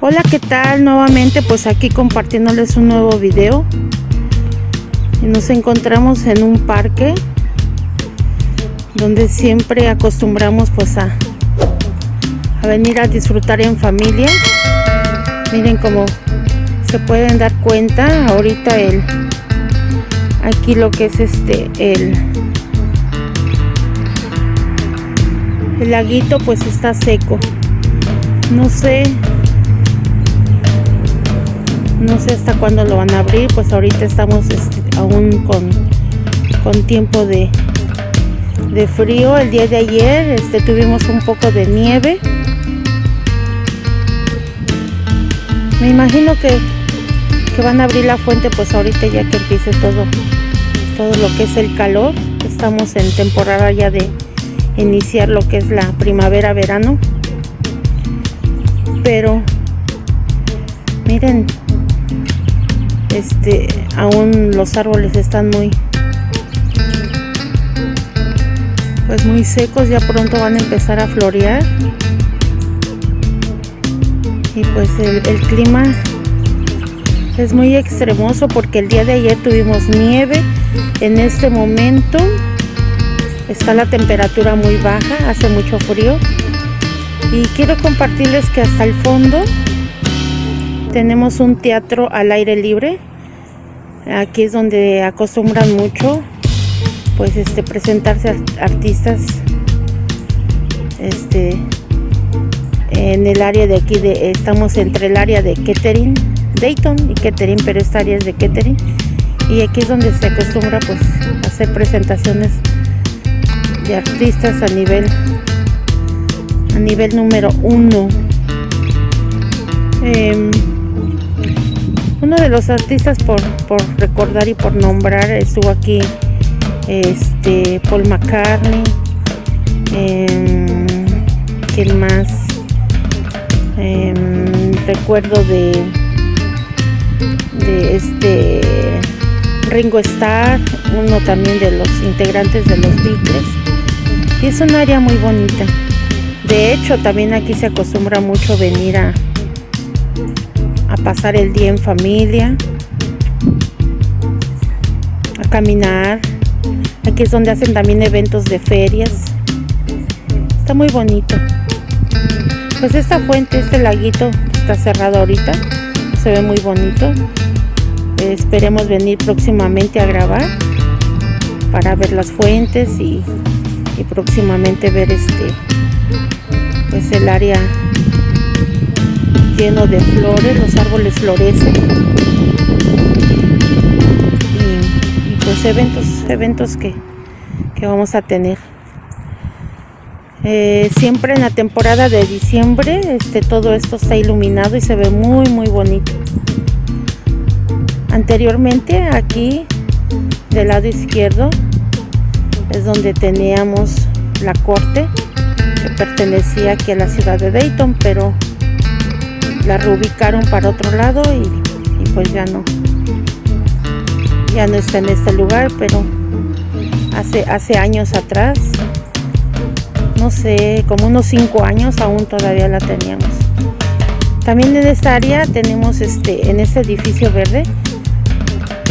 Hola, ¿qué tal? Nuevamente pues aquí compartiéndoles un nuevo video. Y nos encontramos en un parque donde siempre acostumbramos pues a, a venir a disfrutar en familia. Miren cómo se pueden dar cuenta ahorita el aquí lo que es este el el laguito pues está seco no sé no sé hasta cuándo lo van a abrir pues ahorita estamos este, aún con, con tiempo de, de frío. El día de ayer este tuvimos un poco de nieve. Me imagino que, que van a abrir la fuente pues ahorita ya que empiece todo todo lo que es el calor. Estamos en temporada ya de iniciar lo que es la primavera verano. Pero miren este aún los árboles están muy pues muy secos ya pronto van a empezar a florear. Y pues el, el clima es muy extremoso porque el día de ayer tuvimos nieve en este momento está la temperatura muy baja hace mucho frío. Y quiero compartirles que hasta el fondo tenemos un teatro al aire libre. Aquí es donde acostumbran mucho pues este presentarse artistas este en el área de aquí de estamos entre el área de Kettering Dayton y Kettering pero esta área es de Kettering. Y aquí es donde se acostumbra pues hacer presentaciones de artistas a nivel a nivel número uno. Eh, uno de los artistas por, por, recordar y por nombrar estuvo aquí este Paul McCartney eh, quién más eh, recuerdo de de este Ringo Starr uno también de los integrantes de los Beatles. Y es un área muy bonita. De hecho también aquí se acostumbra mucho venir a a pasar el día en familia, a caminar. Aquí es donde hacen también eventos de ferias. Está muy bonito. Pues esta fuente, este laguito está cerrado ahorita. Se ve muy bonito. esperemos venir próximamente a grabar para ver las fuentes y, y próximamente ver este pues el área lleno de flores, los árboles florecen. Y, pues eventos, eventos que, que vamos a tener. Eh, siempre en la temporada de diciembre este, todo esto está iluminado y se ve muy muy bonito. Anteriormente aquí del lado izquierdo es donde teníamos la corte que pertenecía aquí a la ciudad de Dayton, pero la reubicaron para otro lado y, pues ya no. Ya no está en este lugar pero hace hace años atrás no sé como unos cinco años aún todavía la teníamos. También en esta área tenemos este en este edificio verde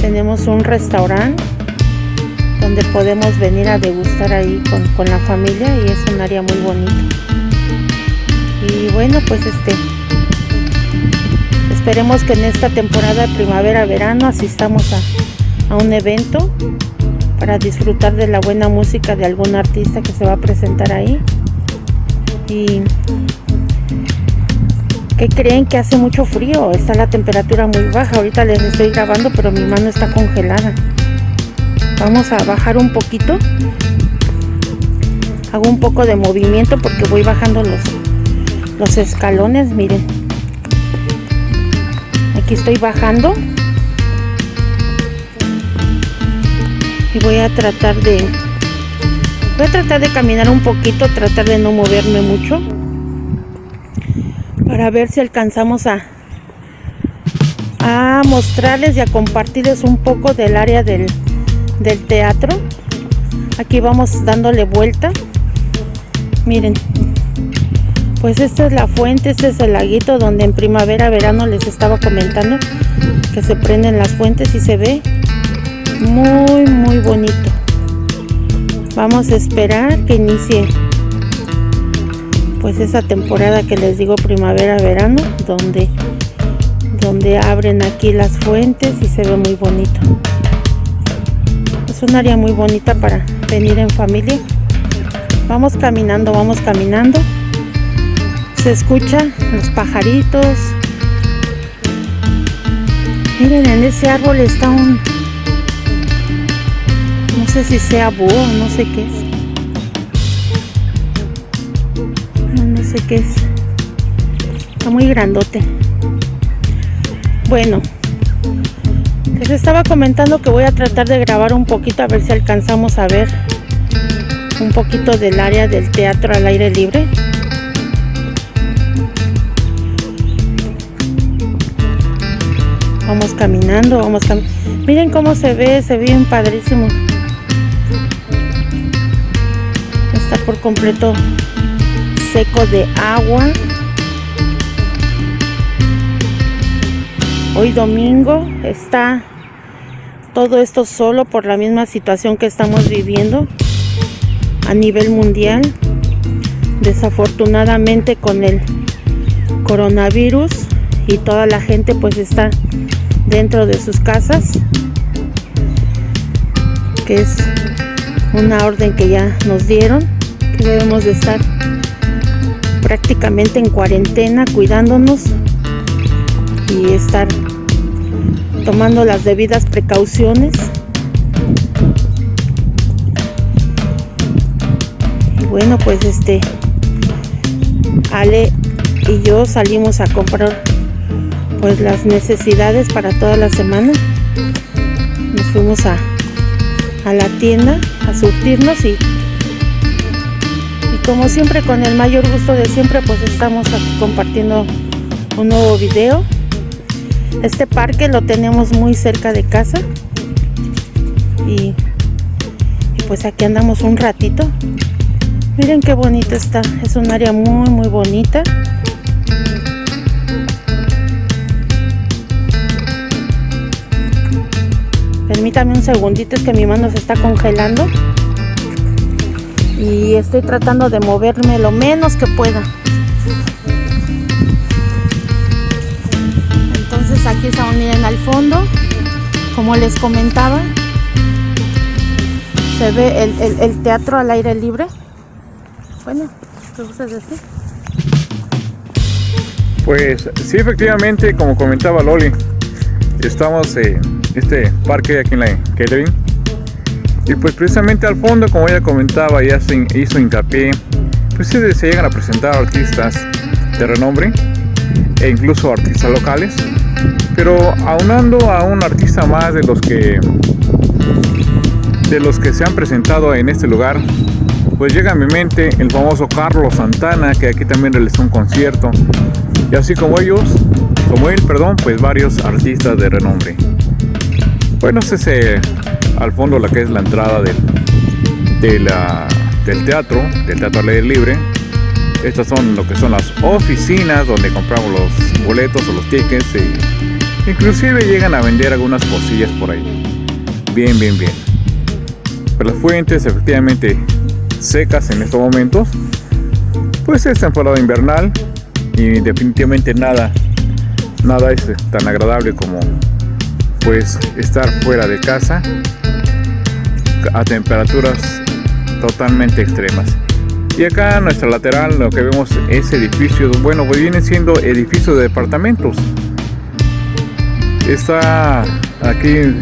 tenemos un restaurante donde podemos venir a degustar ahí con, con la familia y es un área muy bonita. Y bueno pues este Esperemos que en esta temporada de primavera-verano asistamos a, a un evento para disfrutar de la buena música de algún artista que se va a presentar ahí. Y que creen que hace mucho frío, está la temperatura muy baja. Ahorita les estoy grabando, pero mi mano está congelada. Vamos a bajar un poquito. Hago un poco de movimiento porque voy bajando los, los escalones, miren aquí estoy bajando. Y voy a tratar de voy a tratar de caminar un poquito tratar de no moverme mucho para ver si alcanzamos a mostrarles y a compartirles un poco del área del, del teatro. Aquí vamos dándole vuelta. Miren Pues esta es la fuente, este es el laguito donde en primavera, verano les estaba comentando que se prenden las fuentes y se ve muy muy bonito. Vamos a esperar que inicie pues esa temporada que les digo primavera verano donde donde abren aquí las fuentes y se ve muy bonito. Es un área muy bonita para venir en familia. Vamos caminando vamos caminando se escucha los pajaritos miren en ese árbol está un no sé si sea búho no sé qué es sé qué es. Está muy grandote. Bueno, les estaba comentando que voy a tratar de grabar un poquito a ver si alcanzamos a ver un poquito del área del teatro al aire libre. Vamos caminando, vamos caminando. Miren cómo se ve, se ve bien padrísimo. Está por completo seco de agua. Hoy domingo está todo esto solo por la misma situación que estamos viviendo a nivel mundial. Desafortunadamente con el coronavirus y toda la gente pues está dentro de sus casas que es una orden que ya nos dieron que debemos de estar prácticamente en cuarentena, cuidándonos y estar tomando las debidas precauciones. Y bueno, pues este Ale y yo salimos a comprar pues las necesidades para toda la semana. Nos fuimos a, a la tienda a surtirnos y como siempre con el mayor gusto de siempre pues estamos aquí compartiendo un nuevo video. Este parque lo tenemos muy cerca de casa y, y pues aquí andamos un ratito. Miren qué bonito está. Es un área muy muy bonita permítame un segundito es que mi mano se está congelando. Y estoy tratando de moverme lo menos que pueda. Entonces aquí estamos miren al fondo. Como les comentaba se ve el, teatro al aire libre. Bueno ¿qué gustas decir? pues sí efectivamente como comentaba Loli estamos en este parque aquí en la Kettering y pues precisamente al fondo, como ella comentaba, ya se hizo hincapié, pues se, se llegan a presentar artistas de renombre e incluso artistas locales, pero aunando a un artista más de los que de los que se han presentado en este lugar, pues llega a mi mente el famoso Carlos Santana, que aquí también realizó un concierto, y así como ellos, como él, perdón, pues varios artistas de renombre. Bueno, ese al fondo la que es la entrada del, del teatro, del teatro al aire libre. Estas son lo que son las oficinas donde compramos los boletos o los tickets inclusive llegan a vender algunas cosillas por ahí. Bien, bien, bien. Pero las fuentes efectivamente secas en estos momentos. Pues es temporada invernal y definitivamente nada, nada es tan agradable como pues estar fuera de casa a temperaturas totalmente extremas. Y acá en nuestra lateral lo que vemos es edificio, bueno, pues viene siendo edificio de departamentos. Está aquí,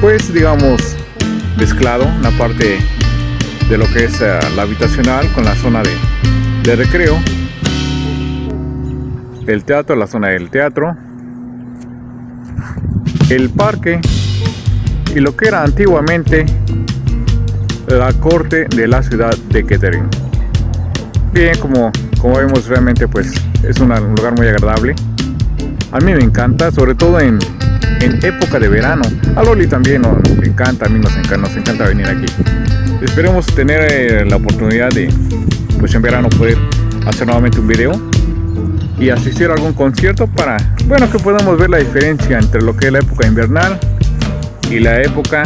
pues digamos, mezclado la parte de lo que es eh, la habitacional con la zona de, de recreo. El teatro, la zona del teatro. El parque y lo que era antiguamente la corte de la ciudad de Kettering. Bien, como, como vemos realmente pues es un lugar muy agradable. A mí me encanta, sobre todo en, en época de verano. A Loli también nos encanta, a mí nos encanta, nos encanta venir aquí. Esperemos tener eh, la oportunidad de, pues en verano poder hacer nuevamente un video y asistir a algún concierto para, bueno, que podamos ver la diferencia entre lo que es la época invernal y la época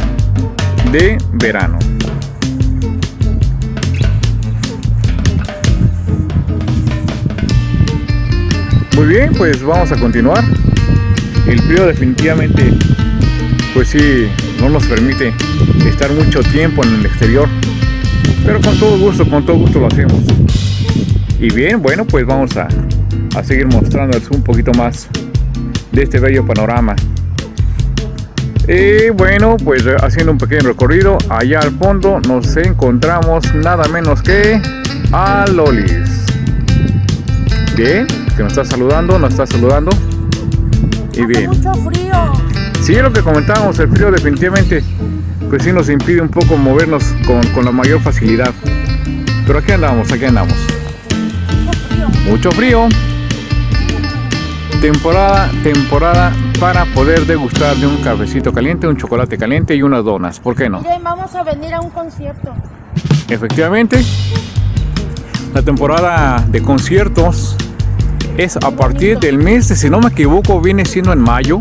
de verano. Muy bien, pues vamos a continuar. El frío definitivamente, pues sí, no nos permite estar mucho tiempo en el exterior. Pero con todo gusto, con todo gusto lo hacemos. Y bien, bueno, pues vamos a, a seguir mostrándoles un poquito más de este bello panorama. Y bueno, pues haciendo un pequeño recorrido, allá al fondo nos encontramos nada menos que a Lolis. Bien, que nos está saludando, nos está saludando. Y bien. mucho frío. Sí, lo que comentábamos, el frío definitivamente, pues sí nos impide un poco movernos con, con la mayor facilidad. Pero aquí andamos, aquí andamos. Mucho frío. Temporada, temporada para poder degustar de un cafecito caliente, un chocolate caliente y unas donas. ¿Por qué no? Miren, vamos a venir a un concierto. Efectivamente, la temporada de conciertos es a partir del mes, si no me equivoco, viene siendo en mayo.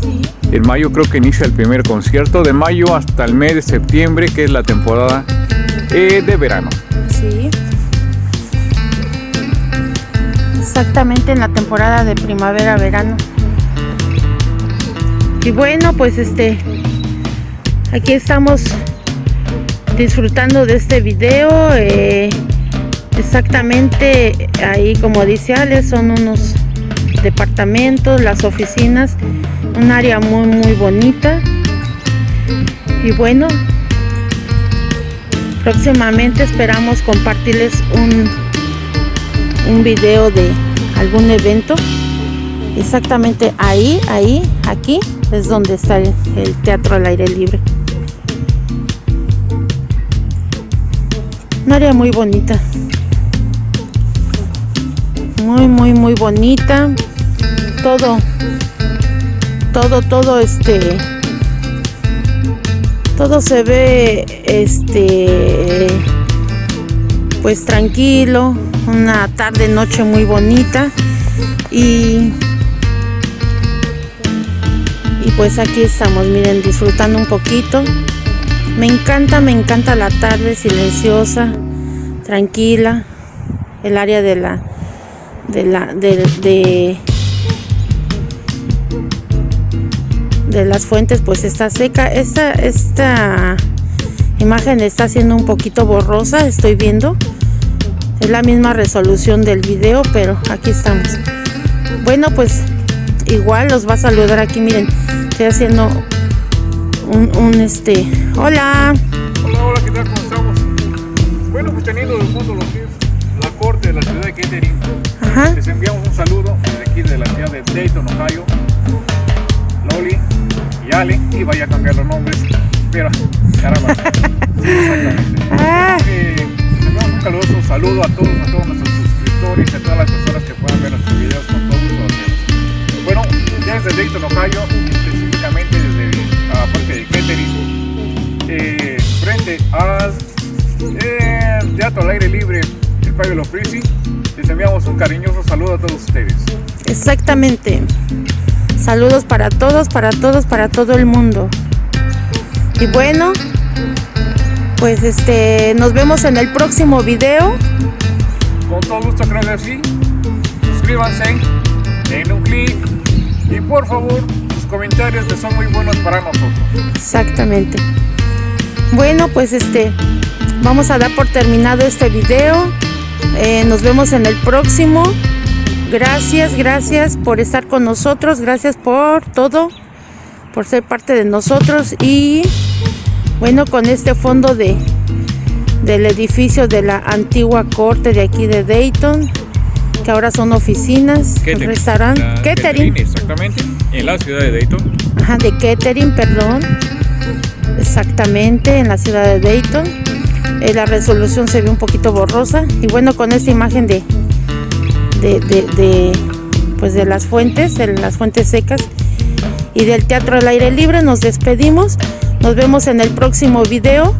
Sí. En mayo creo que inicia el primer concierto, de mayo hasta el mes de septiembre, que es la temporada eh, de verano. Sí. Exactamente en la temporada de primavera-verano. Y bueno, pues este, aquí estamos disfrutando de este video. Eh, exactamente ahí como dice Ale, son unos departamentos, las oficinas, un área muy muy bonita. Y bueno, próximamente esperamos compartirles un, un video de algún evento. Exactamente ahí, ahí, aquí es donde está el, teatro al aire libre. Un área muy bonita. Muy, muy, muy bonita. Todo, todo, todo este, todo se ve, este, pues tranquilo. Una tarde, noche muy bonita. Y y pues aquí estamos, miren, disfrutando un poquito. Me encanta, me encanta la tarde silenciosa, tranquila. El área de la de la de, de, las fuentes pues está seca. Esta esta imagen está siendo un poquito borrosa, estoy viendo. Es la misma resolución del video, pero aquí estamos. Bueno, pues igual los va a saludar aquí, miren estoy haciendo un, este hola. Hola hola qué tal cómo estamos bueno pues teniendo de fondo lo que es la corte de la ciudad de Kettering Ajá. les enviamos un saludo desde aquí de la ciudad de Dayton Ohio. Loli y Ale y vaya a cambiar los nombres pero caramba. sí, exactamente caluroso saludo a todos a todos nuestros suscriptores y a todas las personas que puedan ver nuestros videos con todo gusto bueno ya desde Dayton Ohio desde la parte de Kettering, eh, frente al eh, Teatro al Aire Libre, el Pablo Frisi. Les enviamos un cariñoso saludo a todos ustedes. Exactamente. Saludos para todos, para todos, para todo el mundo. Y bueno, pues este, nos vemos en el próximo video. Con todo gusto, creo que sí. Suscríbanse, den un clic y por favor comentarios que son muy buenos para nosotros. Exactamente. Bueno, pues este, vamos a dar por terminado este video. Eh, nos vemos en el próximo. Gracias, gracias por estar con nosotros. Gracias por todo, por ser parte de nosotros. Y bueno, con este fondo de del edificio de la antigua corte de aquí de Dayton que ahora son oficinas, restaurante, catering. Exactamente, en la ciudad de Dayton. Ajá, de catering, perdón. Exactamente, en la ciudad de Dayton. Eh, la resolución se ve un poquito borrosa. Y bueno, con esta imagen de, de, de, pues de las fuentes, de las fuentes secas y del teatro al aire libre, nos despedimos. Nos vemos en el próximo video.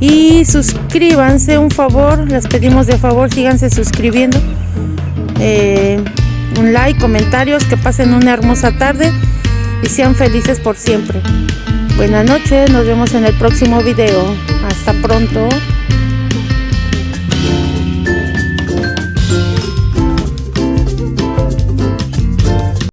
Y suscríbanse, un favor, les pedimos de favor, síganse suscribiendo. Eh, un like, comentarios, que pasen una hermosa tarde y sean felices por siempre. Buenas noches, nos vemos en el próximo video. Hasta pronto.